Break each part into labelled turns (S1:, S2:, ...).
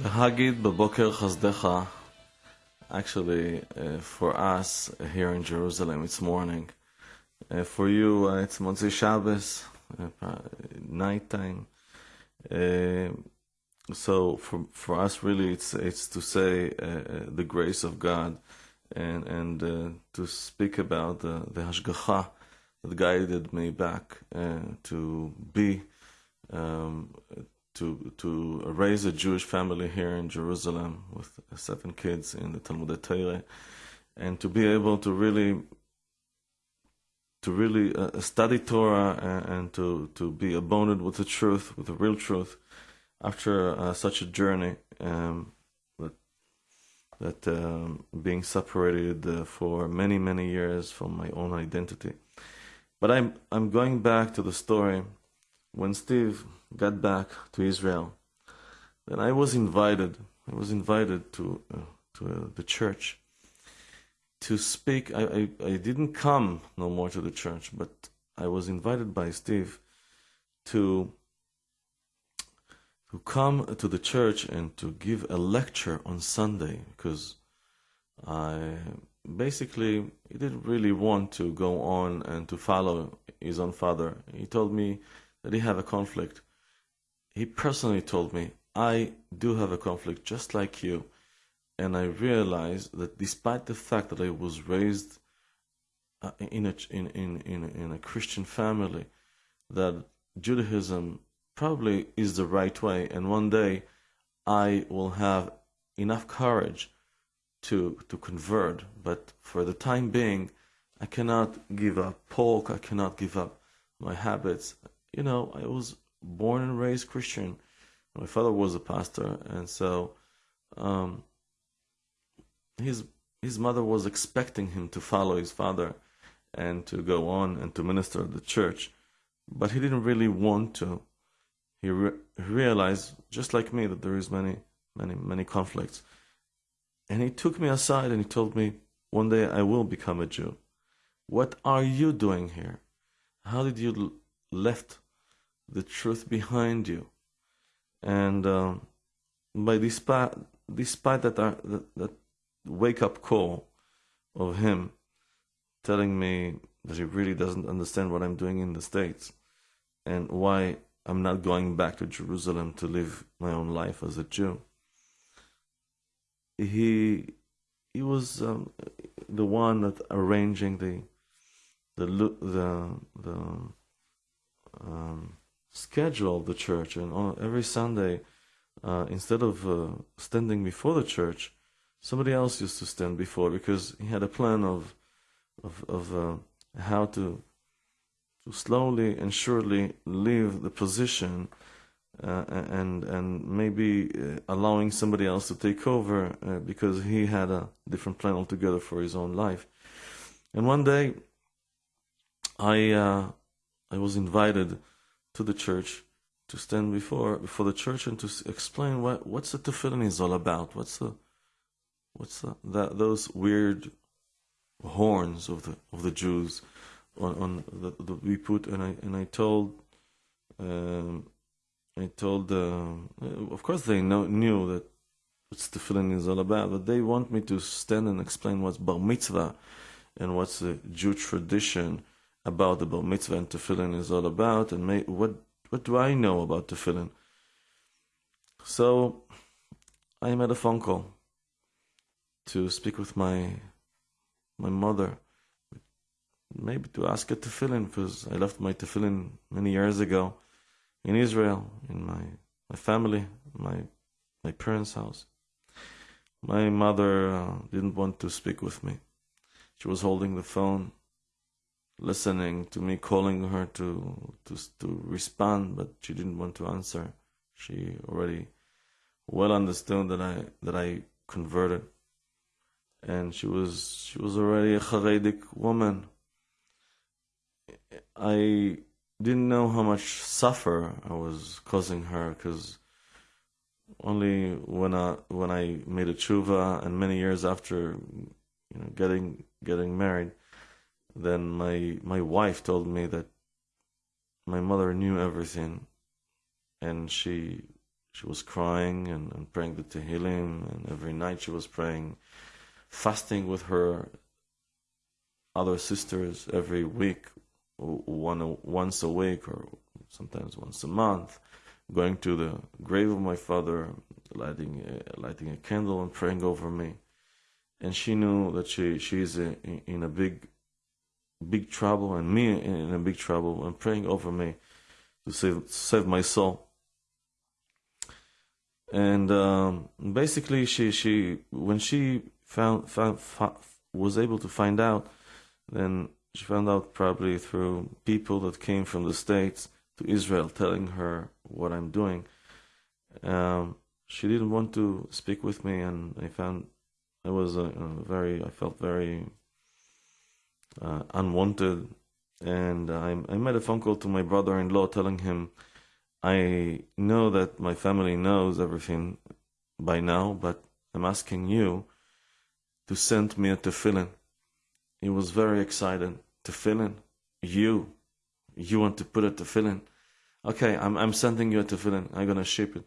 S1: Hagid Baboker Chazdecha. Actually, uh, for us here in Jerusalem, it's morning. Uh, for you, uh, it's Motzei Shabbos, uh, nighttime. Uh, so for for us, really, it's it's to say uh, the grace of God, and and to speak about the the hashgacha that guided me back to be um, to to raise a Jewish family here in Jerusalem with seven kids in the Talmud Torah, and to be able to really to really uh, study Torah and, and, to to be abundant with the truth, with the real truth, after uh, such a journey. Um, that that um, being separated uh, for many many years from my own identity, but I'm I'm going back to the story when Steve got back to Israel, then I was invited. I was invited to uh, to uh, the church to speak. I, I I didn't come no more to the church, but I was invited by Steve to to come to the church and to give a lecture on Sunday because I basically he didn't really want to go on and to follow his own father. He told me that he had a conflict he personally told me, I do have a conflict just like you. And I realized that despite the fact that I was raised uh, in, a, in, in, in, in a Christian family, that Judaism probably is the right way. And one day I will have enough courage to, to convert. But for the time being, I cannot give up pork. I cannot give up my habits. You know, I was born and raised Christian. My father was a pastor, and so um, his his mother was expecting him to follow his father and to go on and to minister at the church, but he didn't really want to. He, re- realized, just like me, that there is many, many, many conflicts, and he took me aside and he told me, "One day I will become a Jew. What are you doing here? How did you left the truth behind you. And um, by despite, despite that, uh, that, that wake up call of him telling me that he really doesn't understand what I'm doing in the States and why I'm not going back to Jerusalem to live my own life as a Jew. He he was um, the one that arranging the the the the um, schedule the church, and on every Sunday, uh, instead of uh, standing before the church, somebody else used to stand before because he had a plan of of, of uh, how to to slowly and surely leave the position uh, and and maybe uh, allowing somebody else to take over uh, because he had a different plan altogether for his own life. And one day, I I was invited to the church to stand before before the church and to explain what what's the tefillin is all about. What's the what's the, that those weird horns of the of the Jews on on the, the we put and I and I told um, I told uh, of course they know, knew that what's the tefillin is all about, but they want me to stand and explain what's bar mitzvah and what's the Jew tradition about the bar mitzvah and tefillin is all about, and may, what what do I know about tefillin? So I made a phone call to speak with my my mother, maybe to ask her tefillin because I left my tefillin many years ago in Israel, in my my family, my my parents' house. My mother uh, didn't want to speak with me. She was holding the phone listening to me calling her to to to respond, but she didn't want to answer. She already well understood that I that I converted, and she was she was already a Haredic woman. I didn't know how much suffer I was causing her because only when I when I made a tshuva and many years after you know getting getting married then my my wife told me that my mother knew everything. And she she was crying and, and praying the Tehillim, and every night she was praying, fasting with her other sisters every week, one once a week or sometimes once a month, going to the grave of my father, lighting a, lighting a candle and praying over me. And she knew that she she's uh, in, in a big big trouble and me in a big trouble and praying over me to save save my soul. And um, basically she she when she found, found, was able to find out then she found out probably through people that came from the states to Israel telling her what I'm doing. Um, she didn't want to speak with me and I found I was a, a very I felt very uh, unwanted and I, I made a phone call to my brother-in-law telling him I know that my family knows everything by now, but I'm asking you to send me a tefillin. He was very excited. Tefillin? You? You want to put a tefillin? Okay, I'm, I'm sending you a tefillin. I'm going to ship it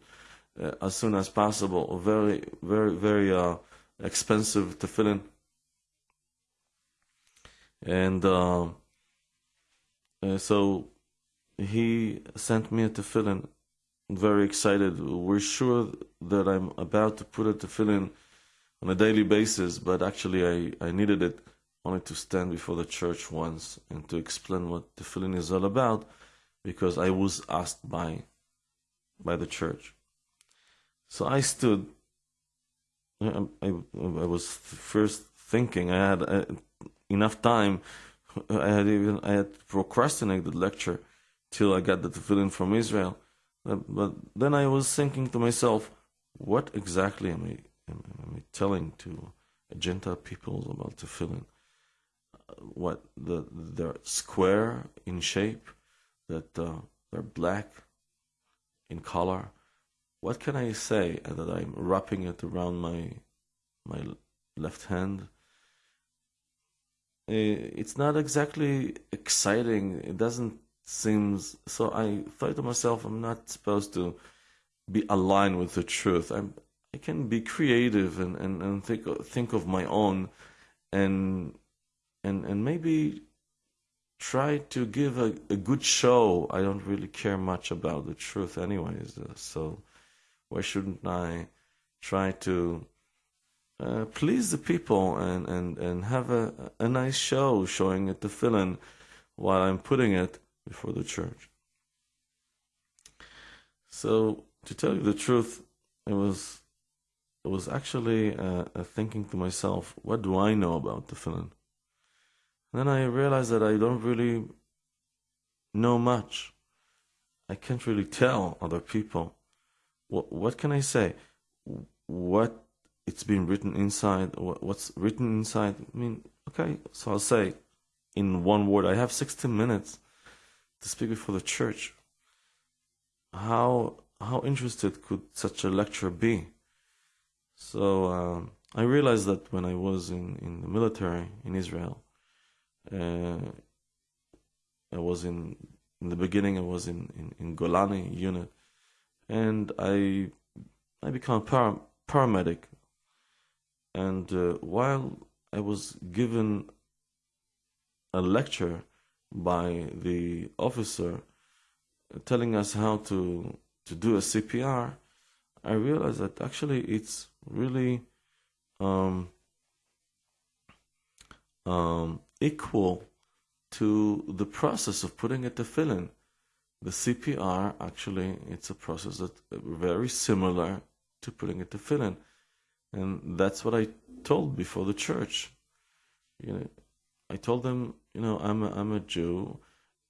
S1: uh, as soon as possible. Very, very, very uh, expensive tefillin. And uh, uh so he sent me a tefillin. Very excited. We're sure that I'm about to put a tefillin on a daily basis, but actually I, I needed it only to stand before the church once and to explain what the tefillin is all about because I was asked by by the church. So I stood. I, I, I was first thinking I had uh, enough time. I had even I had procrastinated the lecture till I got the tefillin from Israel. But, then I was thinking to myself, what exactly am I, am, am I telling to Gentile peoples about tefillin? Uh, what the they're square in shape, that uh, they're black in color. What can I say that I'm wrapping it around my my left hand? Uh, it's not exactly exciting. It doesn't seem so I thought to myself I'm not supposed to be aligned with the truth. I'm I can be creative and, and, and think think of my own and and and maybe try to give a, a good show. I don't really care much about the truth anyways. Uh, so why shouldn't I try to uh, please the people and, and, and have a, a nice show showing it tefillin while I'm putting it before the church. So, to tell you the truth, it was it was actually uh, thinking to myself, what do I know about tefillin? then I realized that I don't really know much. I can't really tell other people. What what can I say? What it's been written inside, what's written inside. I mean, okay, so I'll say in one word. I have 16 minutes to speak before the church. How how interested could such a lecture be? So um, I realized that when I was in, in the military in Israel, uh, I was in in the beginning I was in, in, in Golani unit, and I I became a para, paramedic. And uh, while I was given a lecture by the officer telling us how to to do a CPR, I realized that actually it's really um, um, equal to the process of putting a tefillin. The CPR actually it's a process that very similar to putting a tefillin, and that's what I told before the church. You know, I told them you know, I'm a, I'm a Jew,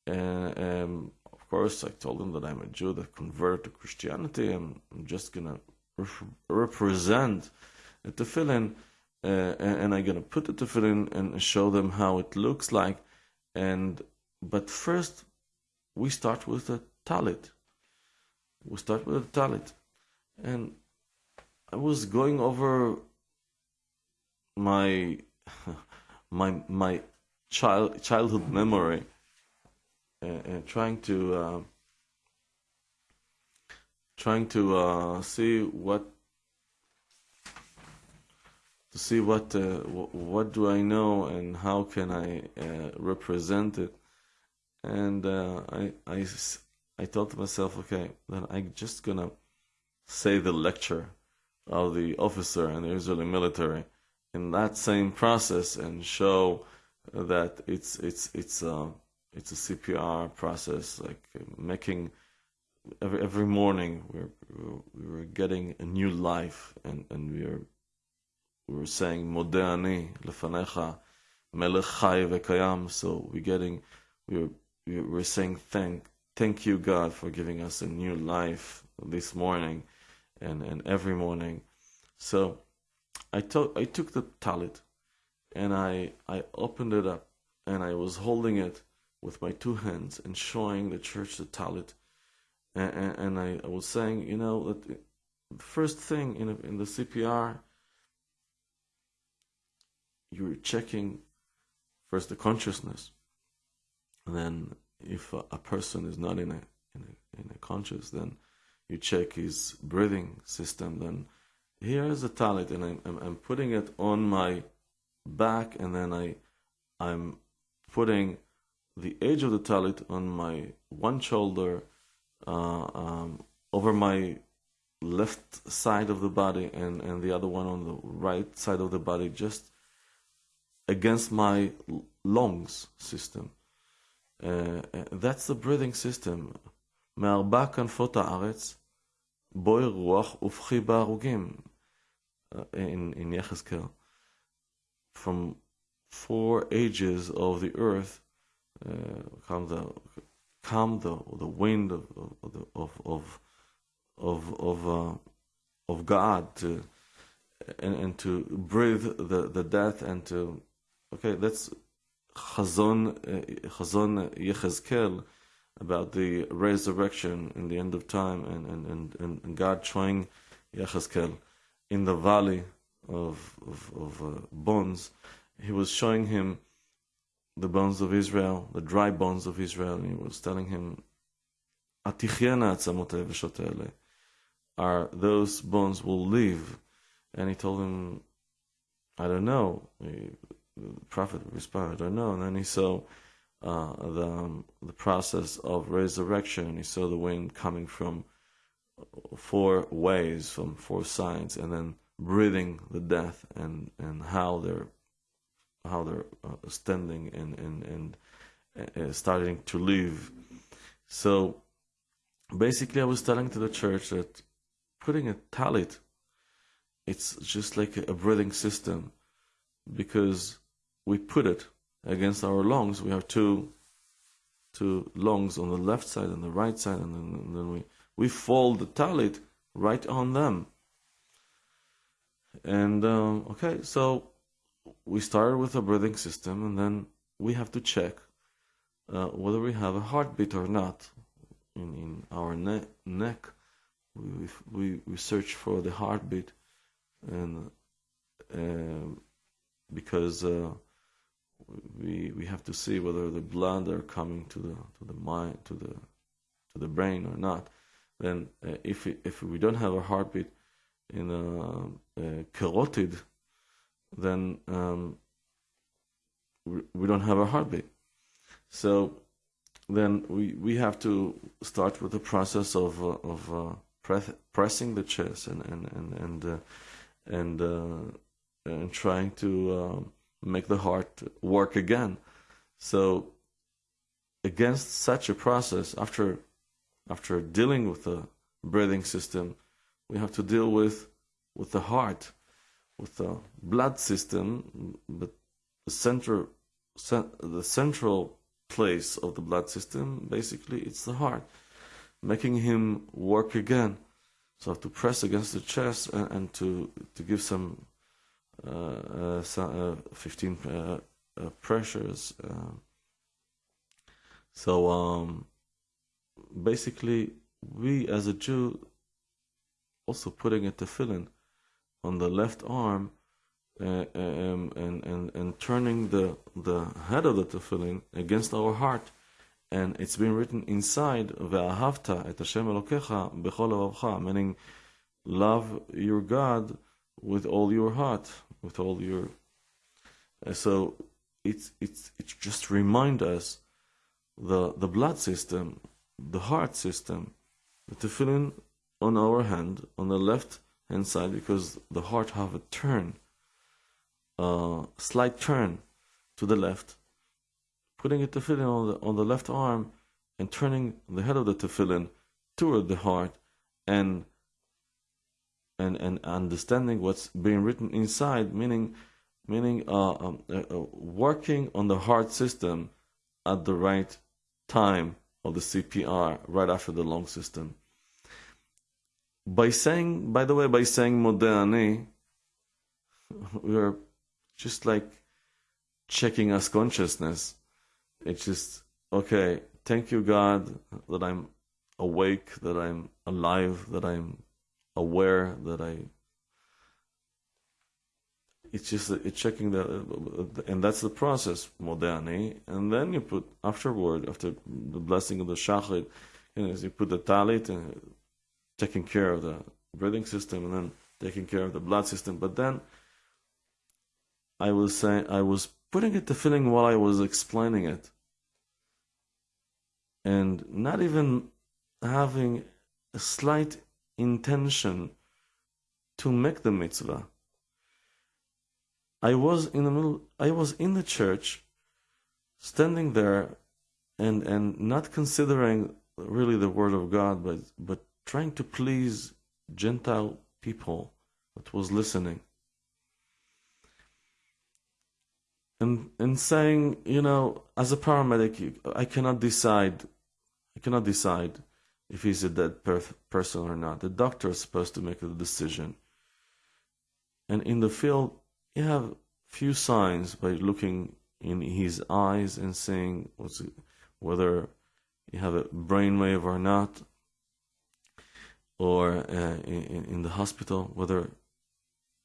S1: and, and of course I told them that I'm a Jew that converted to Christianity, and I'm just gonna re- represent the tefillin, uh, and I'm gonna put the tefillin and show them how it looks like, and but first we start with the talit. We start with the talit, and I was going over my my my child childhood memory and, and trying to uh, trying to uh, see what to see what uh, what do I know and how can I uh, represent it. And uh, I, I I thought to myself, okay, then I'm just gonna say the lecture of the officer and the Israeli military in that same process and show that it's it's it's a uh, it's a CPR process, like making every every morning we're we were getting a new life and and we are we were saying Modeh ani lefanecha melech vekayam. So we're getting we're we're saying thank thank you God for giving us a new life this morning and and every morning. So I took I took the talit and I I opened it up and I was holding it with my two hands and showing the church the talit and, and, and I, I, was saying you know that the first thing in in the CPR you're checking first the consciousness and then if a, a person is not in a in a, in a conscious then you check his breathing system then here is a talit, and I'm, I'm, I'm, putting it on my back, and then I, I'm putting the edge of the talit on my one shoulder, uh, um, over my left side of the body, and, and the other one on the right side of the body, just against my lungs system. Uh, that's the breathing system. מארבע כנפות הארץ בואי רוח ובכי בהרוגים, in, in Yechezkel. From four ages of the earth uh, come the come the the wind of of of of of, uh, of God to and, and to breathe the, the death and to okay that's Chazon uh, Chazon Yechezkel about the resurrection in the end of time and, and, and, and God showing Yechezkel in the valley of, of, of uh, bones, he was showing him the bones of Israel, the dry bones of Israel, and he was telling him, are those bones will live? And he told him, I don't know. the prophet responded, I don't know. And then he saw uh, the um, the process of resurrection. He saw the wind coming from four ways, from four sides, and then breathing the death and and how they're how they're uh, standing and and and uh, starting to live. So basically, I was telling to the church that putting a talit, it's just like a breathing system, because we put it against our lungs. We have two two lungs on the left side and the right side, and then, and then we we fold the talit right on them. And um, okay, so we started with a breathing system, and then we have to check uh, whether we have a heartbeat or not. In, in our ne- neck, we, we we search for the heartbeat, and uh, because uh, we we have to see whether the blood are coming to the to the mind to the to the brain or not then uh, if we, if we don't have a heartbeat in a, a carotid, then um, we, we don't have a heartbeat. So then we we have to start with the process of uh, of uh, press, pressing the chest and and and and uh, and, uh, and trying to um, make the heart work again. So against such a process, after after dealing with the breathing system, we have to deal with with the heart, with the blood system, but the center, the central place of the blood system, basically, it's the heart, making him work again. So to press against the chest and, and to to give some, some uh, 15 uh, uh, pressures. Uh. so um, basically, we as a Jew also putting a tefillin on the left arm uh, um, and, and, and turning the, the head of the tefillin against our heart and it's been written inside ve'ahavta et Hashem Elokecha meaning love your God with all your heart, with all your. So it's it's it just remind us the the blood system, the heart system, the tefillin on our hand on the left hand side because the heart have a turn, uh, slight turn to the left, putting a tefillin on the on the left arm and turning the head of the tefillin toward the heart and and and understanding what's being written inside, meaning meaning uh, um, uh, uh, working on the heart system at the right time of the CPR, right after the lung system. By saying, by the way, by saying Modeh we are just like checking us consciousness. It's just okay. Thank you, God, that I'm awake, that I'm alive, that I'm aware that I. It's just it's checking the, and that's the process, Modeh ani. And then you put afterward, after the blessing of the shachrit, you, know, you put the talit and taking care of the breathing system, and then taking care of the blood system. But then I was saying I was putting it tefillin while I was explaining it, and not even having a slight intention to make the mitzvah. I was in the middle, I was in the church, standing there and, and not considering really the word of God, but, but trying to please Gentile people that was listening. And, and saying, you know, as a paramedic, I cannot decide, I cannot decide if he's a dead per- person or not. The doctor is supposed to make the decision. And in the field, you have few signs by looking in his eyes and seeing whether you have a brainwave or not, or uh, in, in the hospital whether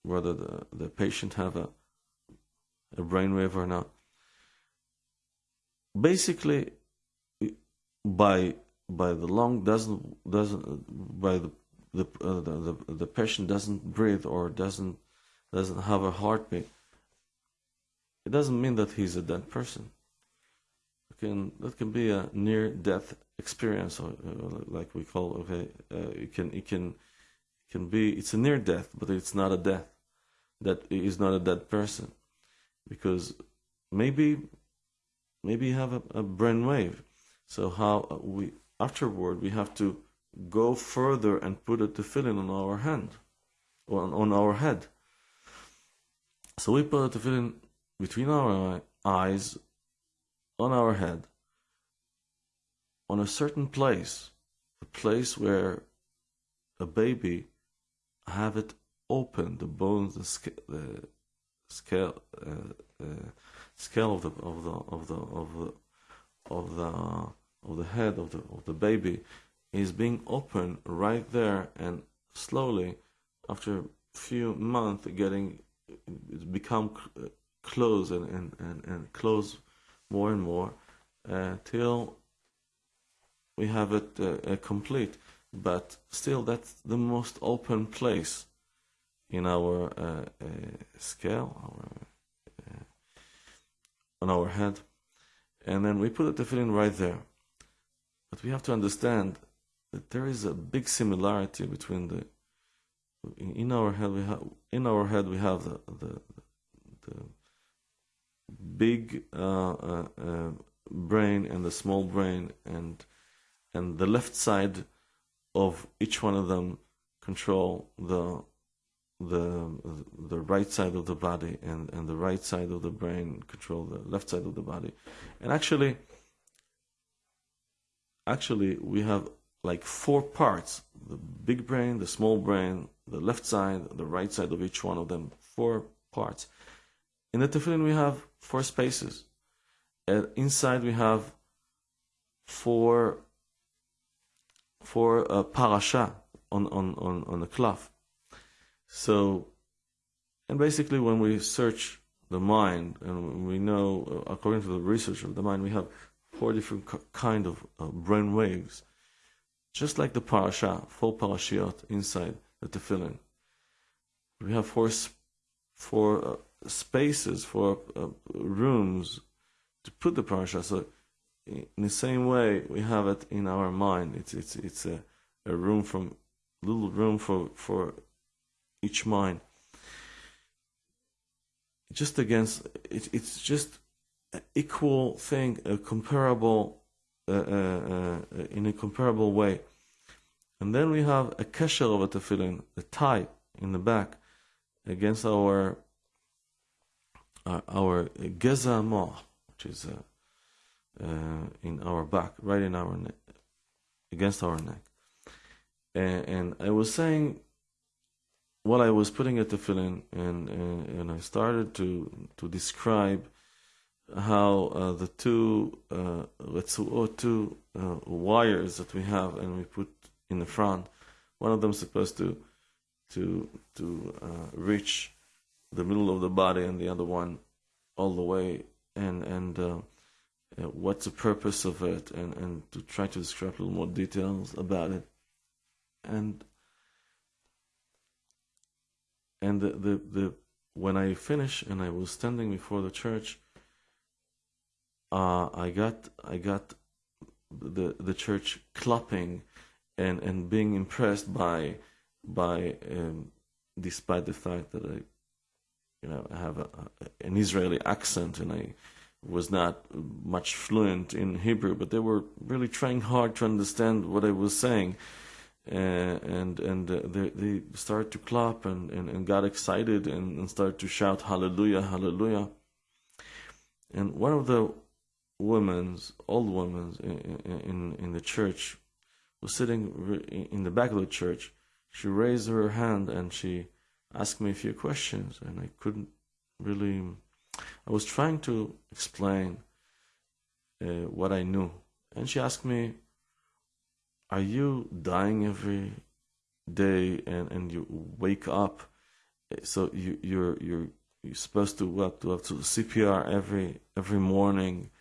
S1: whether the, the patient have a a brainwave or not. Basically, by by the lung doesn't doesn't by the the, uh, the, the the patient doesn't breathe or doesn't doesn't have a heartbeat it doesn't mean that he's a dead person. It can that can be a near death experience or uh, like we call okay uh, it can it can can be it's a near death but it's not a death that is not a dead person. Because maybe maybe you have a, a brain wave. So how we afterward we have to go further and put a tefillin on our hand, on, on our head. So we put a tefillin between our eyes, on our head, on a certain place, the place where a baby have it open, the bones, the, sc- the scale, uh, uh, scale of the of the of the of the of the of the head of the of the baby is being opened right there and slowly after a few months getting become close and, and, and, and close more and more uh, till we have it uh, complete but still that's the most open place in our uh, uh scale our, uh, on our head. And then we put the tefillin right there but we have to understand that there is a big similarity between the in our head we have in our head we have the the, the big uh, uh, uh, brain and the small brain and and the left side of each one of them control the the the right side of the body and and the right side of the brain control the left side of the body. And actually actually we have like four parts. The big brain the small brain the left side the right side of each one of them. Four parts. In the tefillin we have four spaces. And inside we have four four uh, parasha on on on on the cloth. So and basically when we search the mind and we know according to the research of the mind we have four different kind of uh, brain waves, just like the parasha, four parashiot inside the tefillin. We have four four uh, spaces, four uh, rooms to put the parasha. So in the same way, we have it in our mind. It's it's it's a, a room from little room for for each mind. Just against it, it's just equal thing, a comparable uh, uh, uh, in a comparable way. And then we have a kesher of a tefillin, a tie in the back against our uh, our geza which is uh, uh, in our back, right in our neck, against our neck. And, and I was saying while I was putting a tefillin, and, and and I started to to describe how uh, the two uh, two uh, wires that we have and we put in the front, one of them is supposed to to to uh, reach the middle of the body, and the other one all the way, and and uh, uh, what's the purpose of it, and and to try to describe a little more details about it, and and the the, the when I finished and I was standing before the church, uh, I got I got the the church clapping and and being impressed by by um, despite the fact that I you know have a, an Israeli accent and I was not much fluent in Hebrew, but they were really trying hard to understand what I was saying. Uh, and and uh, they, they started to clap and, and, and got excited and, and started to shout hallelujah hallelujah and one of the women's old women in, in, in the church was sitting in the back of the church she raised her hand and she asked me a few questions and I couldn't really I was trying to explain uh, what I knew, and she asked me, "Are you dying every day, and, and you wake up? So you you're you're you're supposed to what to have to CPR every every morning?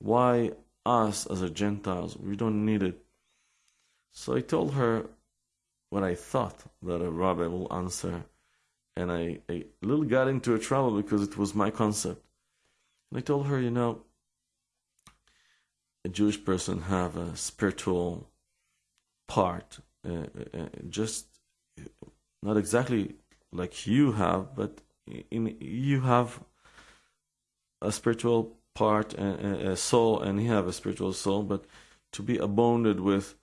S1: Why us as a Gentiles? We don't need it." So I told her what I thought that a rabbi will answer and I, I a little got into a trouble because it was my concept. And I told her, you know, a Jewish person have a spiritual part, uh, uh, just not exactly like you have, but in you have a spiritual part and a soul, and he have a spiritual soul. But to be abounded with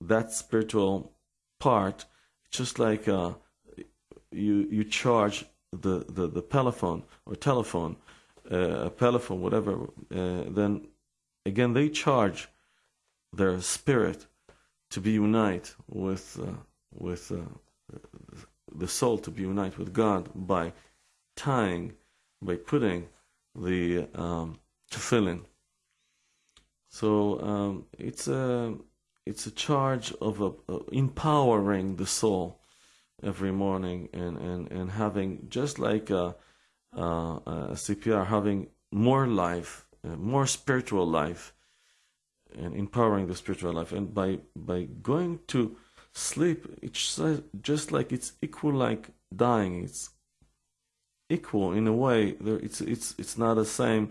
S1: that spiritual part, just like uh, you you charge the the, the telephone or telephone, uh, a telephone, whatever, uh, then again they charge their spirit to be unite with uh, with uh, the soul to be unite with God by tying, by putting the um, tefillin. So um, it's a it's a charge of a, empowering the soul every morning and, and, and having just like a, a, a CPR, having more life, uh, more spiritual life, and empowering the spiritual life. And by by going to sleep, it's just like it's equal like dying. It's equal in a way. It's it's it's not the same,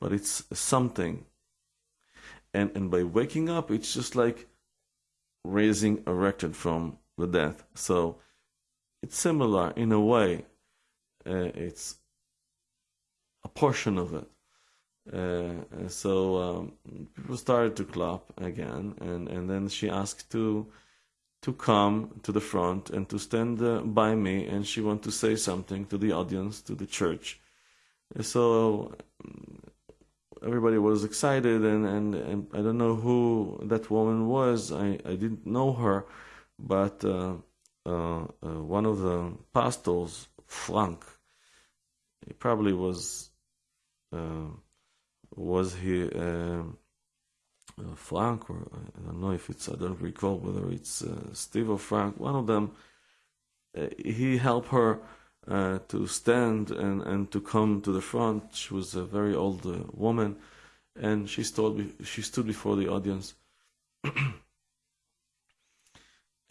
S1: but it's something. And and by waking up, it's just like raising erected from the death. So it's similar in a way. Uh, it's a portion of it. Uh, so um, people started to clap again, and, and then she asked to to come to the front and to stand uh, by me, and she wanted to say something to the audience, to the church. So everybody was excited, and, and, and I don't know who that woman was. I, I didn't know her, but uh, uh, uh, one of the pastors, Frank, he probably was uh, was he Frank or I don't know if it's I don't recall whether it's Steve or Frank. One of them, he helped her uh, to stand and, and to come to the front. She was a very old uh, woman, and she stood she stood before the audience,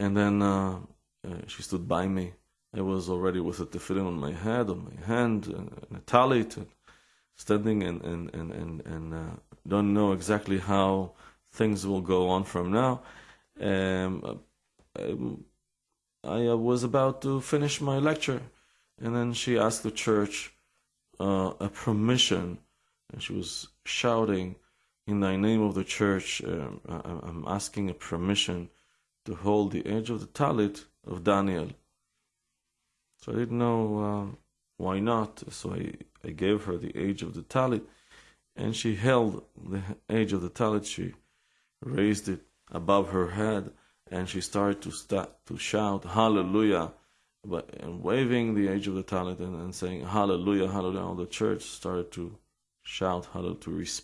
S1: and then uh, uh, she stood by me. I was already with a tefillin on my head, on my hand, and, and a talit, and standing and and and and, and uh, don't know exactly how things will go on from now. Um, um I, I was about to finish my lecture, and then she asked the church uh, a permission, and she was shouting, "In the name of the church, um, I, I'm asking a permission to hold the edge of the talit of Daniel." So I didn't know uh, why not. So I, I gave her the age of the talit, and she held the age of the talit. She raised it above her head, and she started to start to shout Hallelujah, but and waving the age of the talit and, and saying Hallelujah, Hallelujah. All the church started to shout Hallelujah to respond.